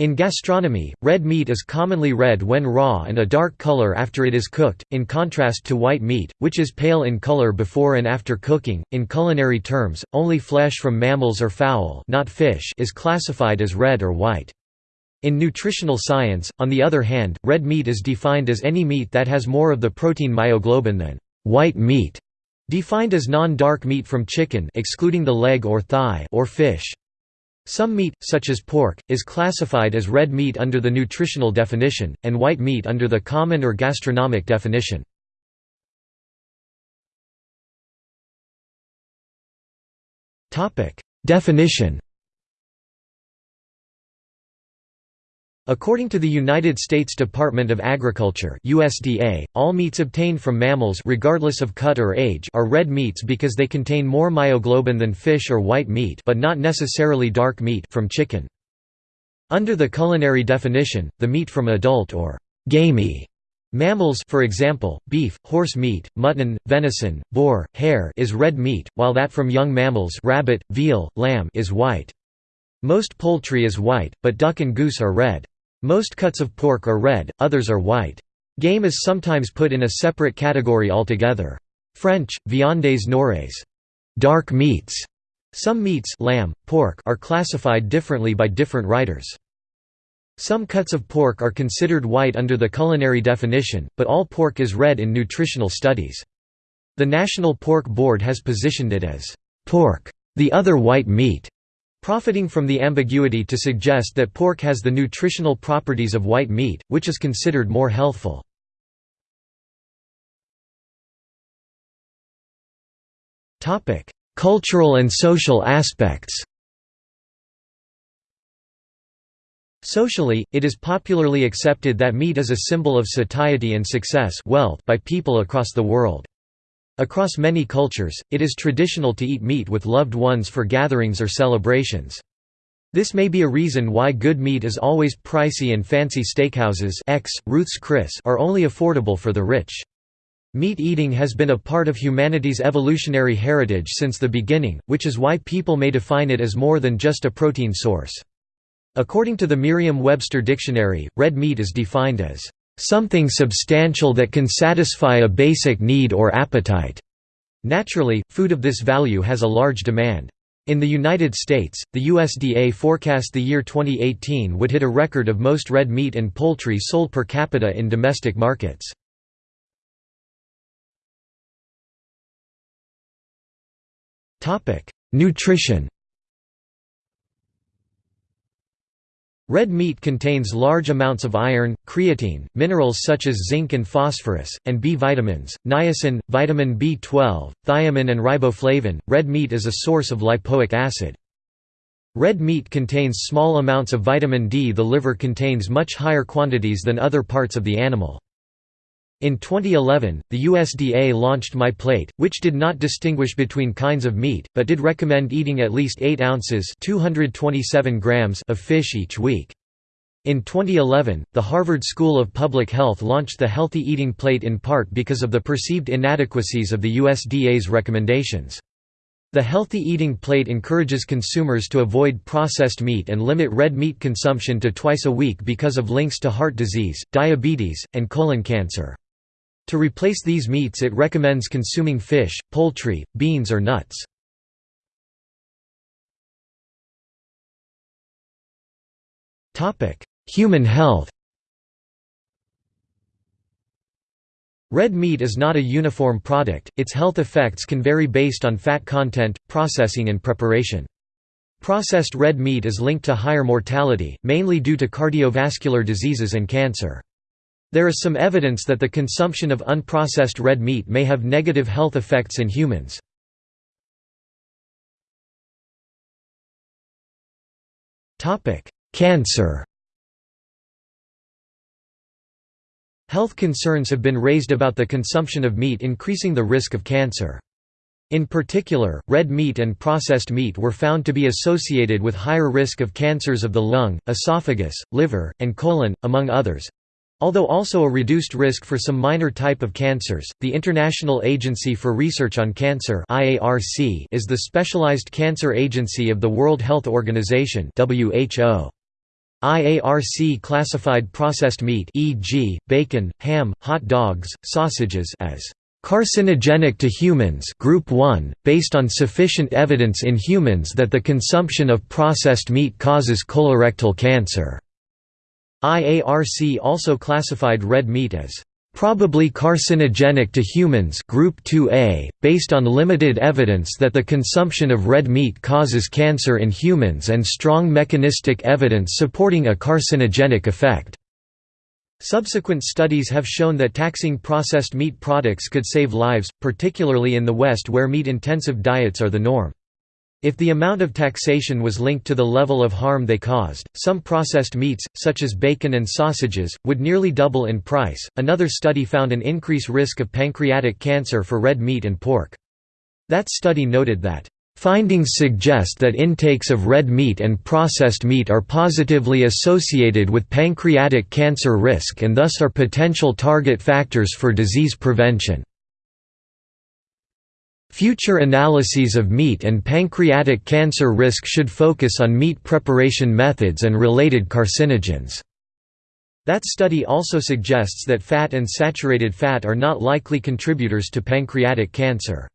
In gastronomy, red meat is commonly red when raw and a dark color after it is cooked, in contrast to white meat, which is pale in color before and after cooking. In culinary terms, only flesh from mammals or fowl, not fish, is classified as red or white. In nutritional science, on the other hand, red meat is defined as any meat that has more of the protein myoglobin than white meat, defined as non-dark meat from chicken excluding the leg or thigh or fish. Some meat, such as pork, is classified as red meat under the nutritional definition, and white meat under the common or gastronomic definition. Definition According to the United States Department of Agriculture USDA, all meats obtained from mammals regardless of cut or age are red meats because they contain more myoglobin than fish or white meat but not necessarily dark meat from chicken. Under the culinary definition, the meat from adult or «gamey» mammals for example, beef, horse meat, mutton, venison, boar, hare is red meat, while that from young mammals rabbit, veal, lamb is white. Most poultry is white, but duck and goose are red. Most cuts of pork are red, others are white. Game is sometimes put in a separate category altogether. French, viandes noires dark meats". Some meats lamb, pork are classified differently by different writers. Some cuts of pork are considered white under the culinary definition, but all pork is red in nutritional studies. The National Pork Board has positioned it as pork, the other white meat, profiting from the ambiguity to suggest that pork has the nutritional properties of white meat, which is considered more healthful. Cultural and social aspects Socially, it is popularly accepted that meat is a symbol of satiety and success wealth by people across the world. Across many cultures, it is traditional to eat meat with loved ones for gatherings or celebrations. This may be a reason why good meat is always pricey and fancy steakhouses X, Ruth's Chris are only affordable for the rich. Meat eating has been a part of humanity's evolutionary heritage since the beginning, which is why people may define it as more than just a protein source. According to the Merriam-Webster dictionary, red meat is defined as something substantial that can satisfy a basic need or appetite. Naturally, food of this value has a large demand. In the United States, the USDA forecast the year 2018 would hit a record of most red meat and poultry sold per capita in domestic markets. Nutrition Red meat contains large amounts of iron, creatine, minerals such as zinc and phosphorus, and B vitamins, niacin, vitamin B12, thiamine and riboflavin. Red meat is a source of lipoic acid. Red meat contains small amounts of vitamin D. The liver contains much higher quantities than other parts of the animal. In 2011, the USDA launched My Plate, which did not distinguish between kinds of meat, but did recommend eating at least 8 ounces 227 grams of fish each week. In 2011, the Harvard School of Public Health launched the Healthy Eating Plate in part because of the perceived inadequacies of the USDA's recommendations. The Healthy Eating Plate encourages consumers to avoid processed meat and limit red meat consumption to twice a week because of links to heart disease, diabetes, and colon cancer. To replace these meats it recommends consuming fish, poultry, beans or nuts. Human health Red meat is not a uniform product, its health effects can vary based on fat content, processing and preparation. Processed red meat is linked to higher mortality, mainly due to cardiovascular diseases and cancer. There is some evidence that the consumption of unprocessed red meat may have negative health effects in humans. Cancer Health concerns have been raised about the consumption of meat increasing the risk of cancer. In particular, red meat and processed meat were found to be associated with higher risk of cancers of the lung, esophagus, liver, and colon, among others. Although also a reduced risk for some minor type of cancers, the International Agency for Research on Cancer is the specialized cancer agency of the World Health Organization WHO. IARC classified processed meat e.g., bacon, ham, hot dogs, sausages as carcinogenic to humans group 1, based on sufficient evidence in humans that the consumption of processed meat causes colorectal cancer. IARC also classified red meat as probably carcinogenic to humans group 2A, based on limited evidence that the consumption of red meat causes cancer in humans and strong mechanistic evidence supporting a carcinogenic effect. Subsequent studies have shown that taxing processed meat products could save lives, particularly in the West where meat-intensive diets are the norm. If the amount of taxation was linked to the level of harm they caused, some processed meats, such as bacon and sausages, would nearly double in price. Another study found an increased risk of pancreatic cancer for red meat and pork. That study noted that Findings suggest that intakes of red meat and processed meat are positively associated with pancreatic cancer risk and thus are potential target factors for disease prevention. Future analyses of meat and pancreatic cancer risk should focus on meat preparation methods and related carcinogens. That study also suggests that fat and saturated fat are not likely contributors to pancreatic cancer.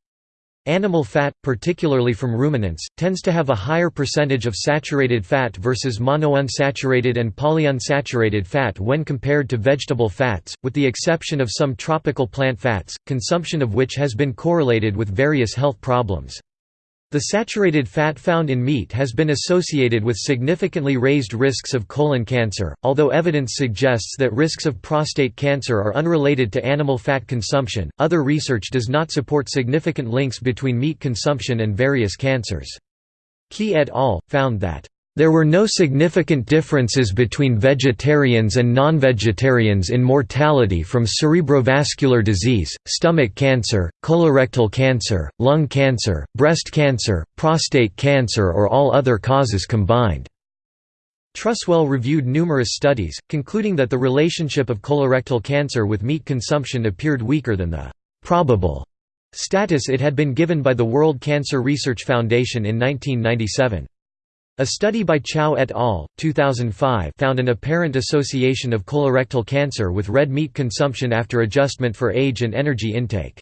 Animal fat, particularly from ruminants, tends to have a higher percentage of saturated fat versus monounsaturated and polyunsaturated fat when compared to vegetable fats, with the exception of some tropical plant fats, consumption of which has been correlated with various health problems. The saturated fat found in meat has been associated with significantly raised risks of colon cancer, although evidence suggests that risks of prostate cancer are unrelated to animal fat consumption. Other research does not support significant links between meat consumption and various cancers. Key et al. found that there were no significant differences between vegetarians and non-vegetarians in mortality from cerebrovascular disease, stomach cancer, colorectal cancer, lung cancer, breast cancer, prostate cancer or all other causes combined. Truswell reviewed numerous studies, concluding that the relationship of colorectal cancer with meat consumption appeared weaker than the «probable» status it had been given by the World Cancer Research Foundation in 1997. A study by Chow et al. 2005 found an apparent association of colorectal cancer with red meat consumption after adjustment for age and energy intake.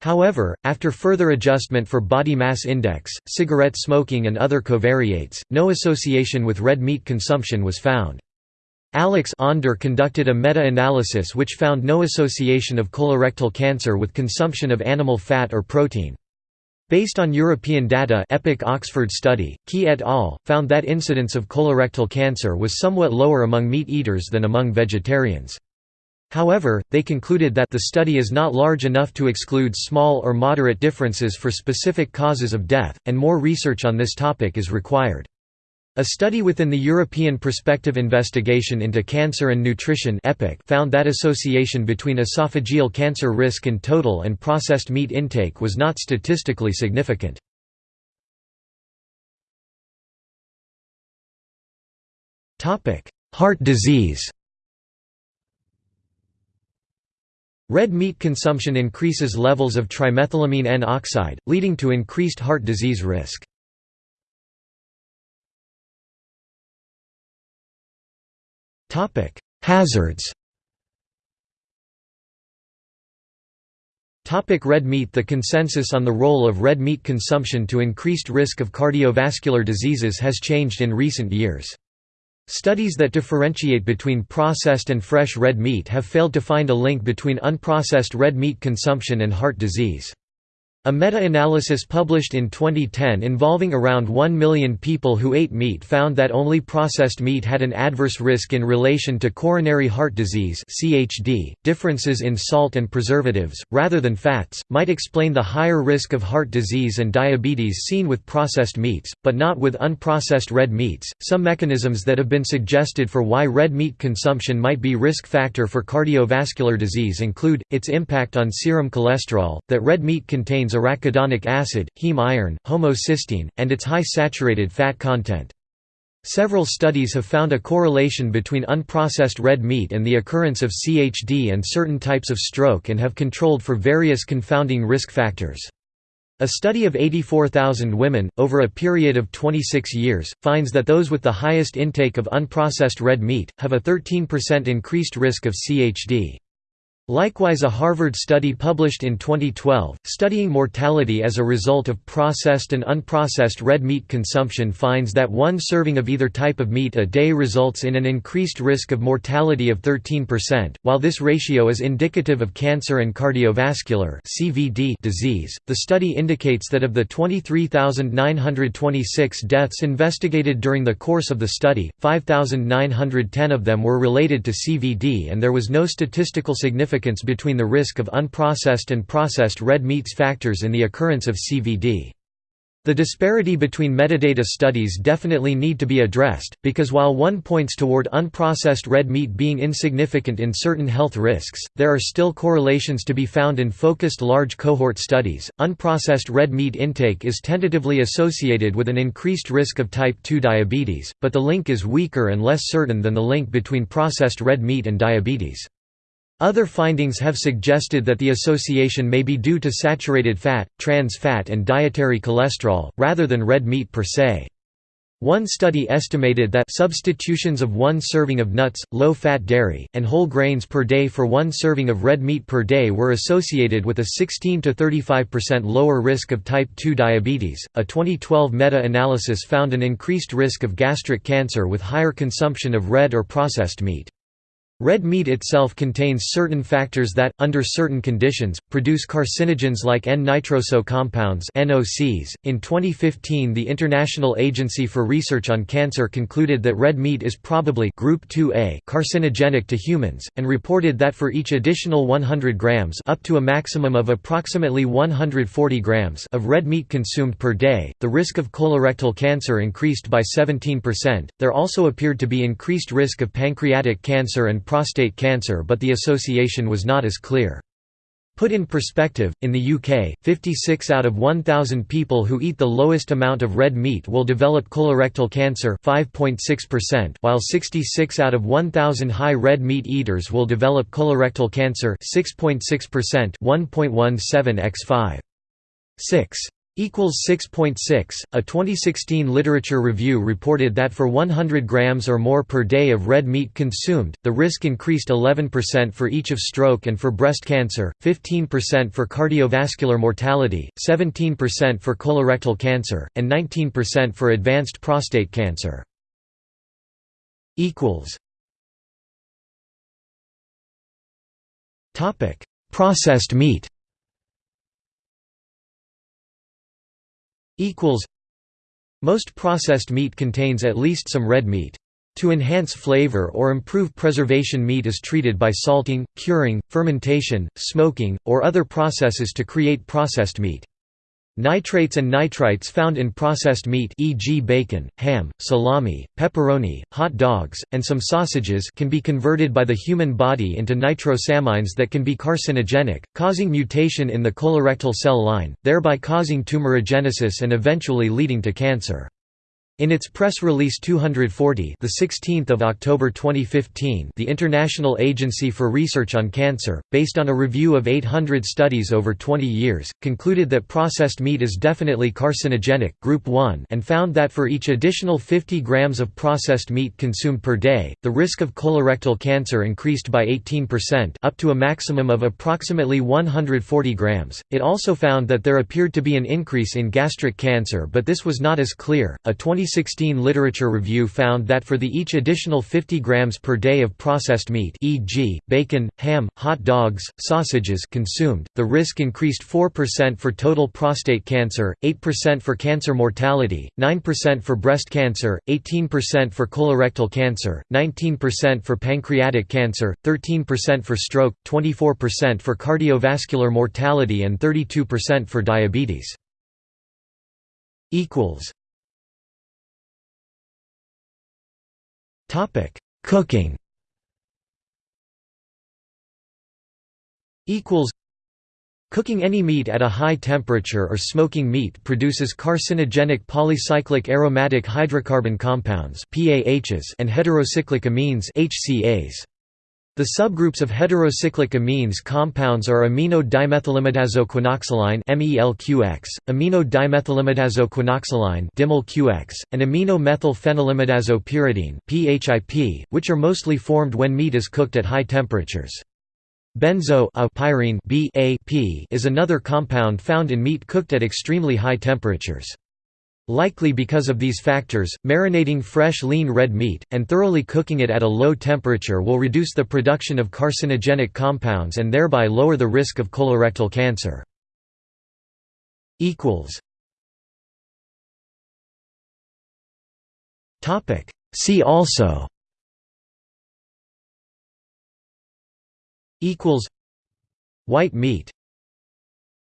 However, after further adjustment for body mass index, cigarette smoking and other covariates, no association with red meat consumption was found. Alexander conducted a meta-analysis which found no association of colorectal cancer with consumption of animal fat or protein. Based on European data EPIC Oxford study, Key et al. found that incidence of colorectal cancer was somewhat lower among meat eaters than among vegetarians. However, they concluded that the study is not large enough to exclude small or moderate differences for specific causes of death, and more research on this topic is required. A study within the European Prospective Investigation into Cancer and Nutrition found that association between esophageal cancer risk and total and processed meat intake was not statistically significant. Heart disease Red meat consumption increases levels of trimethylamine N oxide, leading to increased heart disease risk. Topic: Hazards. Topic red meat The consensus on the role of red meat consumption to increased risk of cardiovascular diseases has changed in recent years. Studies that differentiate between processed and fresh red meat have failed to find a link between unprocessed red meat consumption and heart disease. A meta-analysis published in 2010 involving around 1 million people who ate meat found that only processed meat had an adverse risk in relation to coronary heart disease (CHD). Differences in salt and preservatives rather than fats might explain the higher risk of heart disease and diabetes seen with processed meats, but not with unprocessed red meats. Some mechanisms that have been suggested for why red meat consumption might be risk factor for cardiovascular disease include its impact on serum cholesterol, that red meat contains contains arachidonic acid, heme iron, homocysteine, and its high saturated fat content. Several studies have found a correlation between unprocessed red meat and the occurrence of CHD and certain types of stroke and have controlled for various confounding risk factors. A study of 84,000 women, over a period of 26 years, finds that those with the highest intake of unprocessed red meat, have a 13% increased risk of CHD. Likewise a Harvard study published in 2012, studying mortality as a result of processed and unprocessed red meat consumption finds that one serving of either type of meat a day results in an increased risk of mortality of 13%. While this ratio is indicative of cancer and cardiovascular disease, the study indicates that of the 23,926 deaths investigated during the course of the study, 5,910 of them were related to CVD and there was no statistical significance significance between the risk of unprocessed and processed red meats factors in the occurrence of CVD. The disparity between metadata studies definitely need to be addressed, because while one points toward unprocessed red meat being insignificant in certain health risks, there are still correlations to be found in focused large cohort studies. Unprocessed red meat intake is tentatively associated with an increased risk of type 2 diabetes, but the link is weaker and less certain than the link between processed red meat and diabetes. Other findings have suggested that the association may be due to saturated fat, trans fat and dietary cholesterol, rather than red meat per se. One study estimated that substitutions of one serving of nuts, low-fat dairy, and whole grains per day for one serving of red meat per day were associated with a 16 to 35% lower risk of type 2 diabetes. A 2012 meta-analysis found an increased risk of gastric cancer with higher consumption of red or processed meat. Red meat itself contains certain factors that, under certain conditions, produce carcinogens like N-nitroso compounds (NOCs). In 2015, the International Agency for Research on Cancer concluded that red meat is probably group 2A carcinogenic to humans and reported that for each additional 100 grams, up to a maximum of approximately 140 grams of red meat consumed per day, the risk of colorectal cancer increased by 17%. There also appeared to be increased risk of pancreatic cancer and prostate cancer but the association was not as clear. Put in perspective, in the UK, 56 out of 1,000 people who eat the lowest amount of red meat will develop colorectal cancer 5.6%, while 66 out of 1,000 high red meat eaters will develop colorectal cancer 6.6% 1.17 x 5. 6 equals 6.6. A 2016 literature review reported that for 100 grams or more per day of red meat consumed, the risk increased 11% for each of stroke and for breast cancer, 15% for cardiovascular mortality, 17% for colorectal cancer, and 19% for advanced prostate cancer. equals Topic: Processed meat. Equals Most processed meat contains at least some red meat. To enhance flavor or improve preservation meat is treated by salting, curing, fermentation, smoking, or other processes to create processed meat. Nitrates and nitrites found in processed meat e.g. bacon, ham, salami, pepperoni, hot dogs, and some sausages can be converted by the human body into nitrosamines that can be carcinogenic, causing mutation in the colorectal cell line, thereby causing tumorigenesis and eventually leading to cancer. In its press release 240, the 16th of October 2015, the International Agency for Research on Cancer, based on a review of 800 studies over 20 years, concluded that processed meat is definitely carcinogenic, group 1, and found that for each additional 50 grams of processed meat consumed per day, the risk of colorectal cancer increased by 18% up to a maximum of approximately 140 grams. It also found that there appeared to be an increase in gastric cancer, but this was not as clear. A 20 2016 literature review found that for the each additional 50 grams per day of processed meat e.g., bacon, ham, hot dogs, sausages consumed, the risk increased 4% for total prostate cancer, 8% for cancer mortality, 9% for breast cancer, 18% for colorectal cancer, 19% for pancreatic cancer, 13% for stroke, 24% for cardiovascular mortality and 32% for diabetes. equals Topic: Cooking. Equals. Cooking any meat at a high temperature or smoking meat produces carcinogenic polycyclic aromatic hydrocarbon compounds (PAHs) and heterocyclic amines (HCAs). The subgroups of heterocyclic amines compounds are amino dimethylimidazoquinoxaline (MELQX), amino and amino methylphenylimidazo (PHIP), which are mostly formed when meat is cooked at high temperatures. Benzo a pyrene B -A -P is another compound found in meat cooked at extremely high temperatures. Likely because of these factors, marinating fresh lean red meat, and thoroughly cooking it at a low temperature will reduce the production of carcinogenic compounds and thereby lower the risk of colorectal cancer. See also. White meat